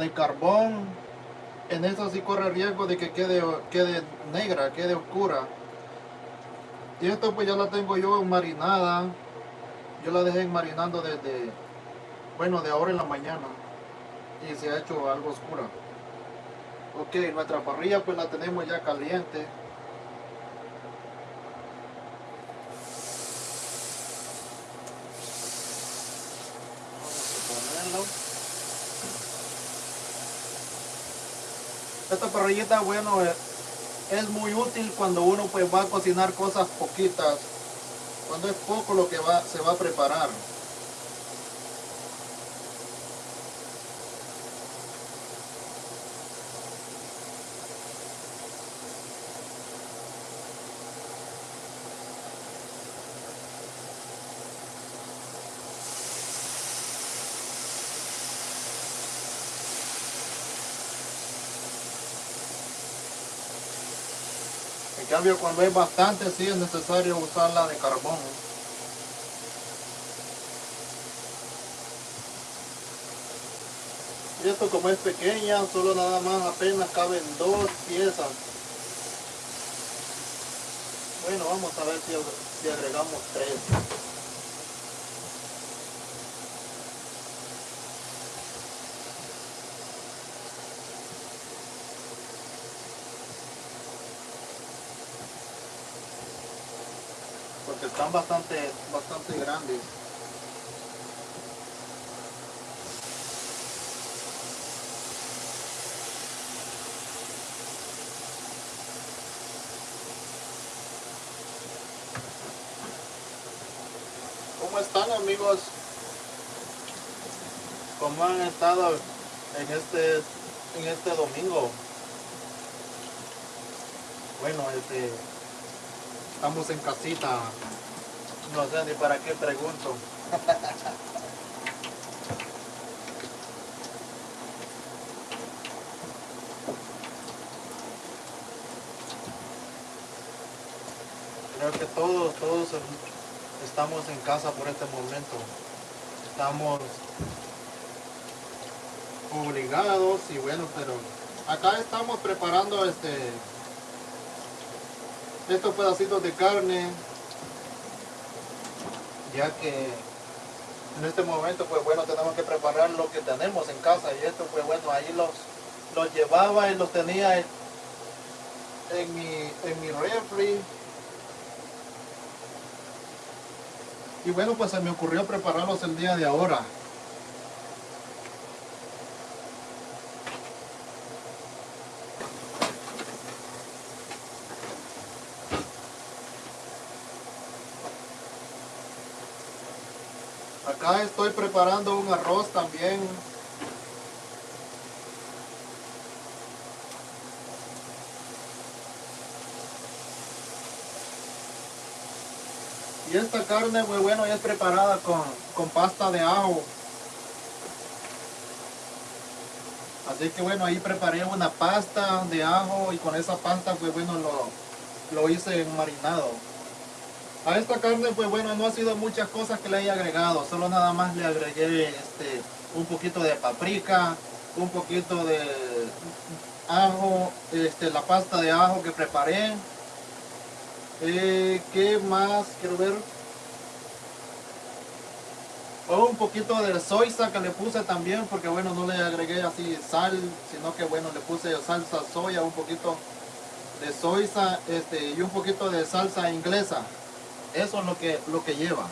de carbón en esta sí corre riesgo de que quede, quede negra, quede oscura. Y esto pues ya la tengo yo marinada yo la dejé marinando desde bueno de ahora en la mañana. Y se ha hecho algo oscura. Ok nuestra parrilla pues la tenemos ya caliente esta parrillita bueno es, es, muy útil cuando uno pues va a cocinar cosas poquitas. Cuando es poco lo que va, se va a preparar cambio cuando es bastante sí es necesario usarla de carbón. Y esto como es pequeña, solo nada más apenas caben dos piezas. Bueno, vamos a ver si, si agregamos tres. porque están bastante, bastante grandes. ¿Cómo están amigos? ¿Cómo han estado en este, en este domingo? Bueno, este estamos en casita. No sé ni para qué pregunto. Creo que todos, todos estamos en casa por este momento. Estamos obligados y bueno, pero acá estamos preparando este estos pedacitos de carne ya que en este momento pues bueno tenemos que preparar lo que tenemos en casa y esto pues bueno ahí los los llevaba y los tenía en, mi en mi refri. Y bueno pues se me ocurrió prepararlos el día de ahora Acá estoy preparando un arroz también. Y esta carne muy bueno es preparada con, con pasta de ajo. Así que bueno, ahí preparé una pasta de ajo y con esa pasta pues bueno lo, lo hice en marinado. A esta carne, pues bueno, no ha sido muchas cosas que le haya agregado, solo nada más le agregué este, un poquito de paprika, un poquito de ajo, este, la pasta de ajo que preparé. Eh, ¿Qué más? Quiero ver. Oh, un poquito de soya que le puse también, porque bueno, no le agregué así sal, sino que bueno, le puse salsa soya, un poquito de soya este, y un poquito de salsa inglesa. Eso es lo que, lo que lleva.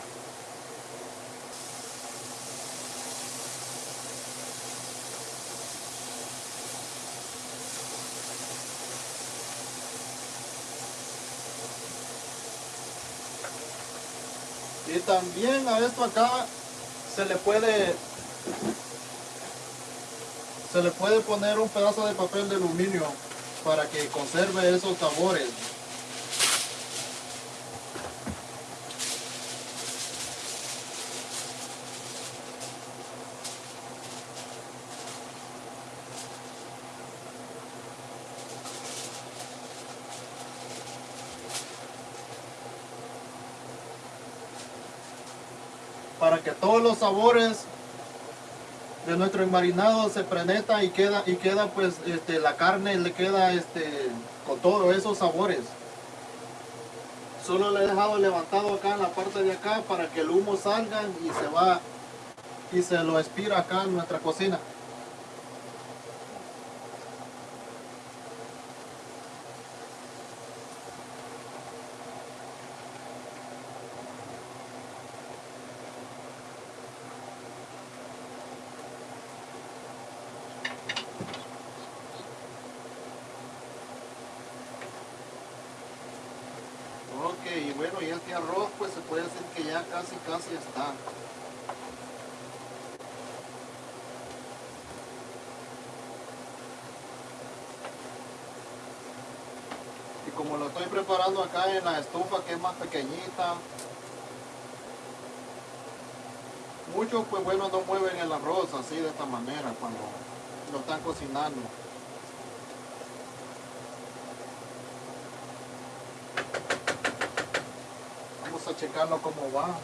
Y también a esto acá se le puede se le puede poner un pedazo de papel de aluminio para que conserve esos sabores. Que todos los sabores de nuestro enmarinado se preneta y queda y queda pues este, la carne le queda este con todos esos sabores. Solo le he dejado levantado acá en la parte de acá para que el humo salga y se va y se lo expira acá en nuestra cocina arroz pues se puede decir que ya casi casi está. Y como lo estoy preparando acá en la estufa que es más pequeñita, muchos pues bueno no mueven el arroz así de esta manera cuando lo están cocinando. Checarlo cómo va.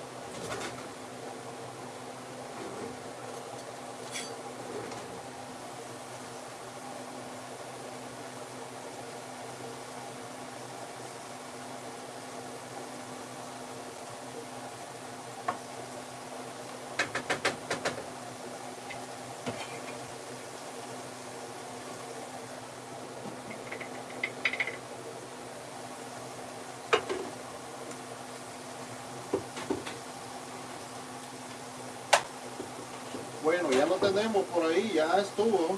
Bueno, ya lo tenemos por ahí, ya estuvo.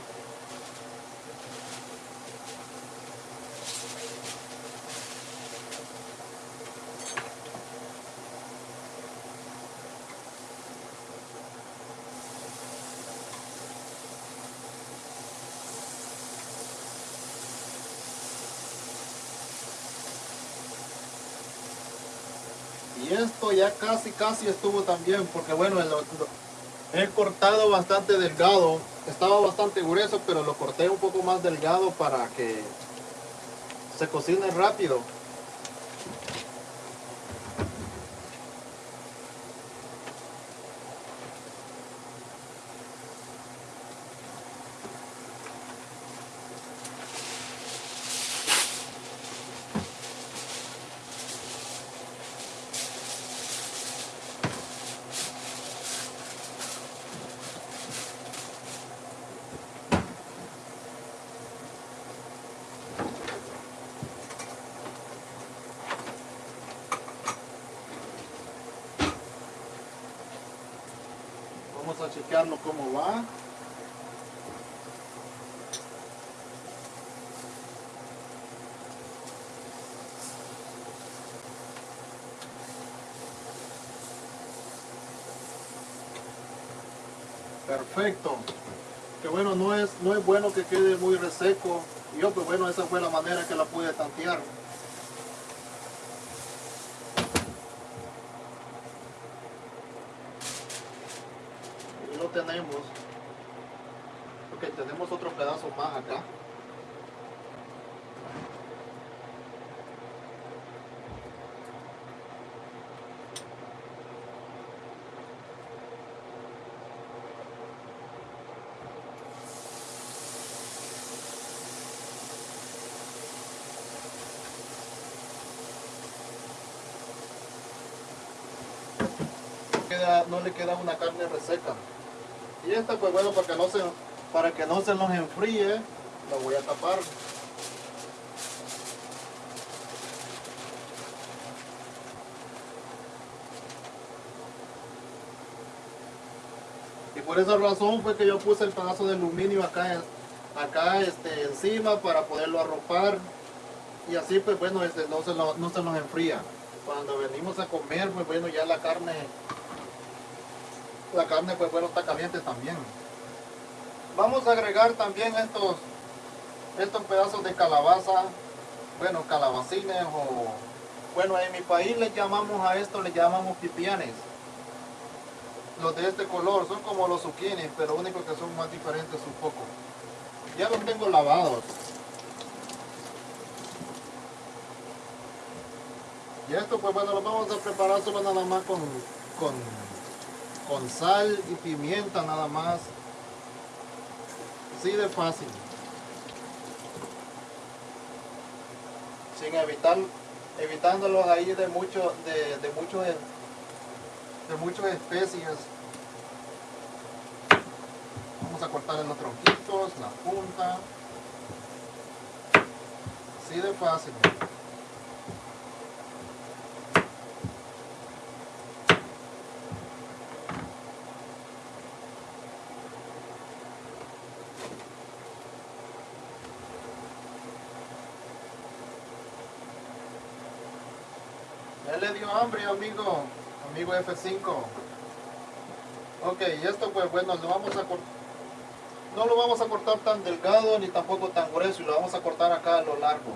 Y esto ya casi, casi estuvo también, porque bueno, el- He cortado bastante delgado. Estaba bastante grueso, pero lo corté un poco más delgado para que se cocine rápido. Vamos a chequearlo Perfecto. Que bueno, no es, no es bueno que quede muy reseco. Yo, pues bueno, esa fue la manera que la pude tantear. Ahí lo tenemos. Ok, tenemos otro pedazo más acá. No le queda una carne reseca. Y esta pues bueno para que no se para que no se nos enfríe, lo voy a tapar. Y por esa razón fue que yo puse el pedazo de aluminio acá, acá este, encima para poderlo arropar. Y así pues bueno, este, no, se lo- no se nos enfría. Cuando venimos a comer, pues bueno, ya la carne, la carne pues bueno está caliente también. Vamos a agregar también estos, estos pedazos de calabaza, bueno, calabacines o, bueno, en mi país les llamamos a esto, les llamamos pipianes. Los de este color son como los zucchinis, pero único que son más diferentes un poco. Ya los tengo lavados. Y esto pues bueno, lo vamos a preparar solo nada más con, con, con sal y pimienta nada más. Así de fácil. Sin evitar, evitándolos ahí de mucho, de, de muchos, de muchas especies. Vamos a cortar en los tronquitos, la punta. Así de fácil. Ya le dio hambre, amigo, amigo F5. Ok, y esto pues bueno, lo vamos a. No lo vamos a cortar tan delgado ni tampoco tan grueso y lo vamos a cortar acá a lo largo.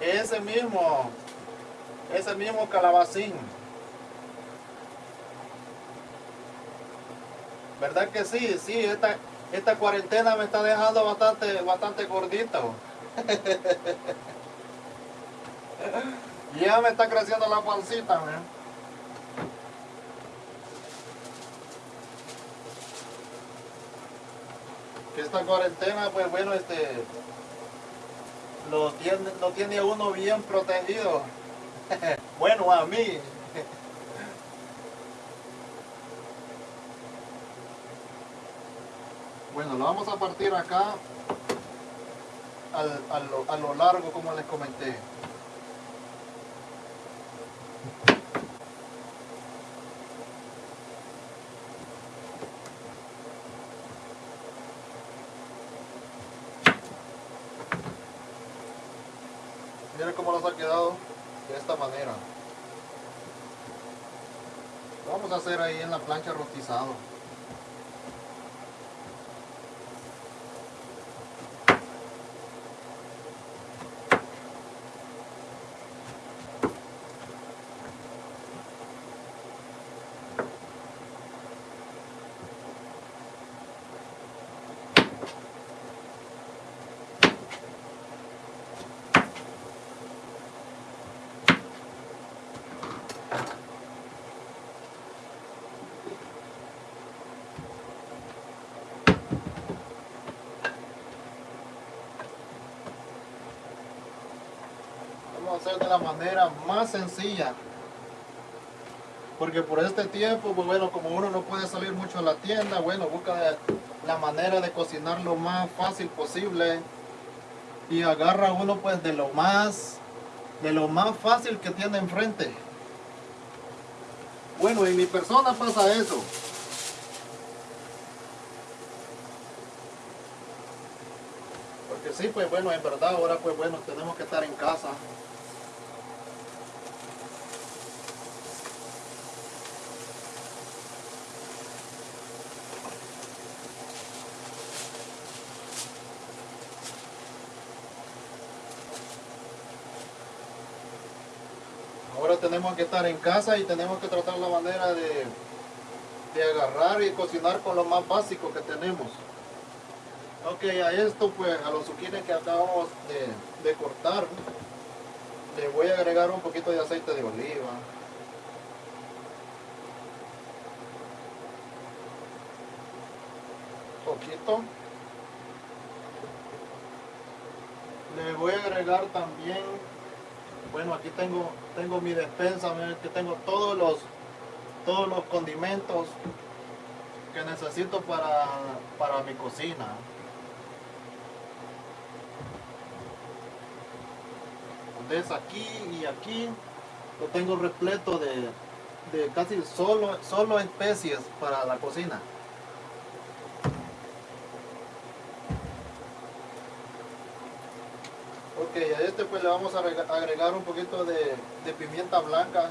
Ese mismo, ese mismo calabacín. ¿Verdad que sí? Sí, esta, esta cuarentena me está dejando bastante, bastante gordito. Ya me está creciendo la pancita, esta cuarentena, pues bueno, este lo tiene, lo tiene uno bien protegido. bueno, a mí. bueno, lo vamos a partir acá a, lo, a lo largo como les comenté. Miren cómo nos ha quedado de esta manera. Vamos a hacer ahí en la plancha rostizado. Hacer de la manera más sencilla. Porque por este tiempo, pues bueno, como uno no puede salir mucho a la tienda, bueno, busca la manera de cocinar lo más fácil posible. Y agarra uno pues de lo más, de lo más fácil que tiene enfrente. Bueno, en mi persona pasa eso. Porque sí, pues bueno, en verdad ahora pues bueno, tenemos que estar en casa. Tenemos que estar en casa y tenemos que tratar la manera de, de agarrar y cocinar con lo más básico que tenemos. Ok, a esto pues, a los zucchinis que acabamos de, de cortar, le voy a agregar un poquito de aceite de oliva. Poquito. Le voy a agregar también bueno aquí tengo tengo mi despensa que tengo todos los todos los condimentos que necesito para, para mi cocina. Ves aquí y aquí lo tengo repleto de, de casi solo solo especies para la cocina a este pues le vamos a agregar un poquito de pimienta blanca.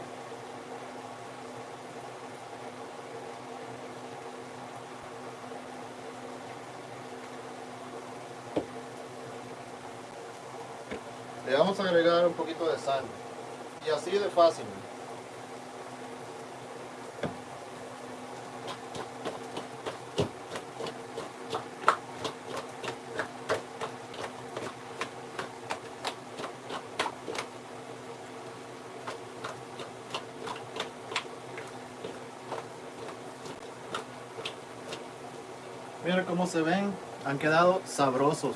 Le vamos a agregar un poquito de sal. Y así de fácil. Se ven, han quedado sabrosos.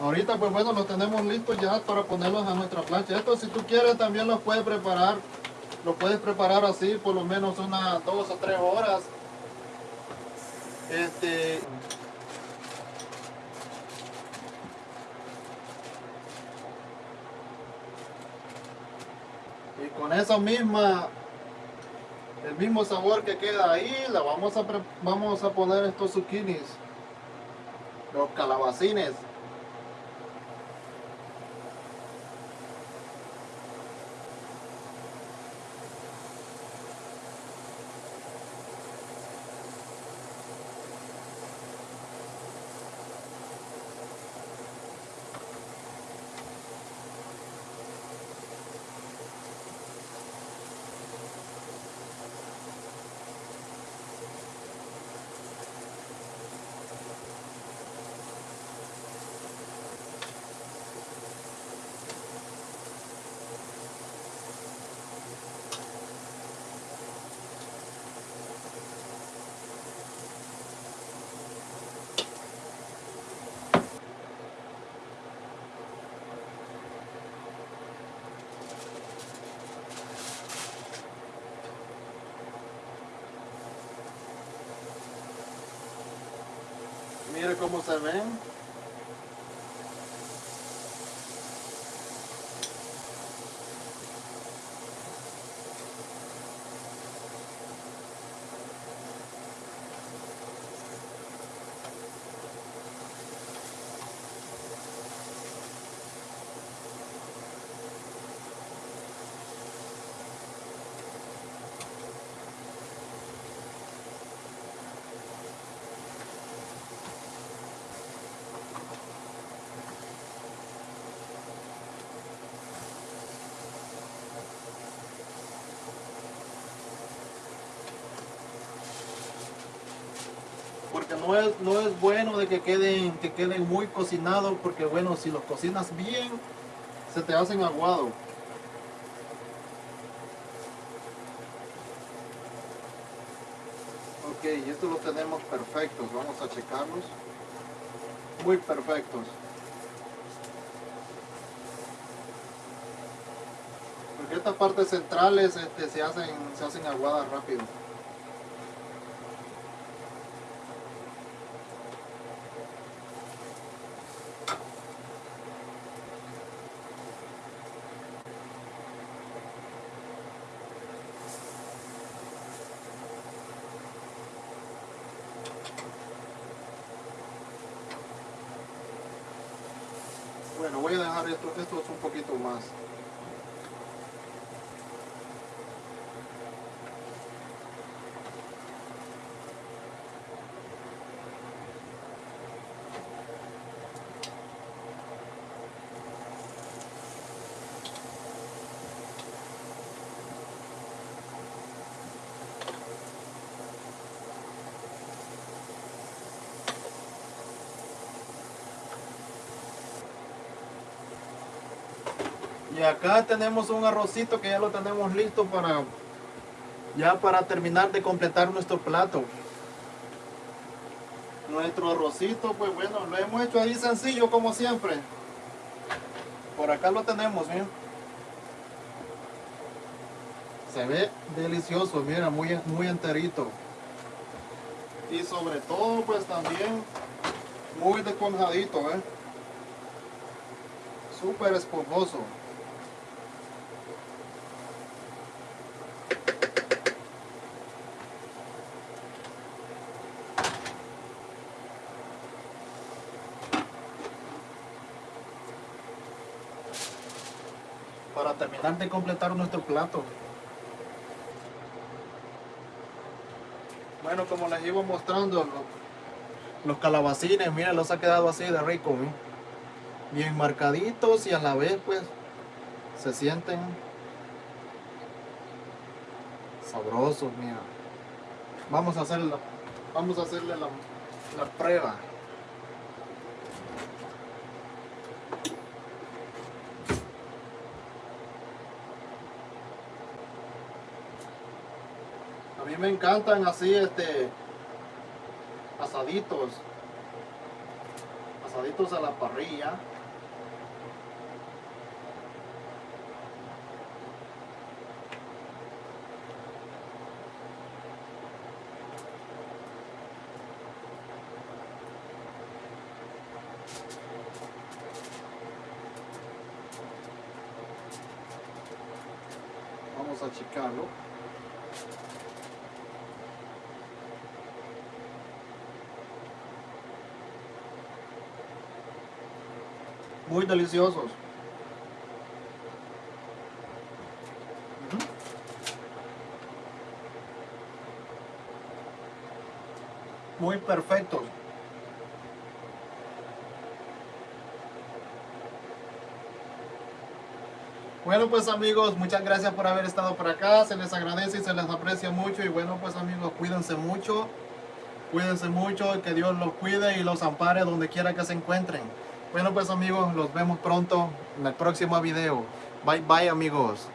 Ahorita pues bueno, los tenemos listos ya para ponerlos a nuestra plancha. Esto si tú quieres también los puedes preparar, lo puedes preparar así por lo menos unas dos o tres horas. Este, y con esa misma el mismo sabor que queda ahí la vamos a vamos a poner estos zucchinis. Los calabacines Mire cómo se ven. Porque no es, no es bueno de que queden, que queden muy cocinados, porque bueno, si los cocinas bien, se te hacen aguado. Ok, estos los tenemos perfectos, vamos a checarlos. Muy perfectos. Porque estas partes centrales este, se, hacen, se hacen aguadas rápido. Esto, es un poquito más. Y acá tenemos un arrocito que ya lo tenemos listo para ya para terminar de completar nuestro plato. Nuestro arrocito, pues bueno, lo hemos hecho ahí sencillo como siempre. Por acá lo tenemos, ¿bien? Se ve delicioso, mira, muy, muy enterito. Y sobre todo, pues también muy desconjadito, ¿eh? Súper esponjoso. Para terminar de completar nuestro plato. Bueno, como les iba mostrando, los, calabacines, miren, los ha quedado así de rico, bien marcaditos y a la vez pues se sienten sabrosos, mira. Vamos a hacerlo, vamos a hacerle la, la prueba. A mí me encantan así, este, asaditos. Asaditos a la parrilla. Vamos a achicarlo. Muy deliciosos. Muy perfectos. Bueno pues amigos, muchas gracias por haber estado por acá, se les agradece y se les aprecia mucho y bueno pues amigos, cuídense mucho, cuídense mucho, que Dios los cuide y los ampare donde quiera que se encuentren. Bueno pues amigos, los vemos pronto en el próximo video. Bye bye amigos.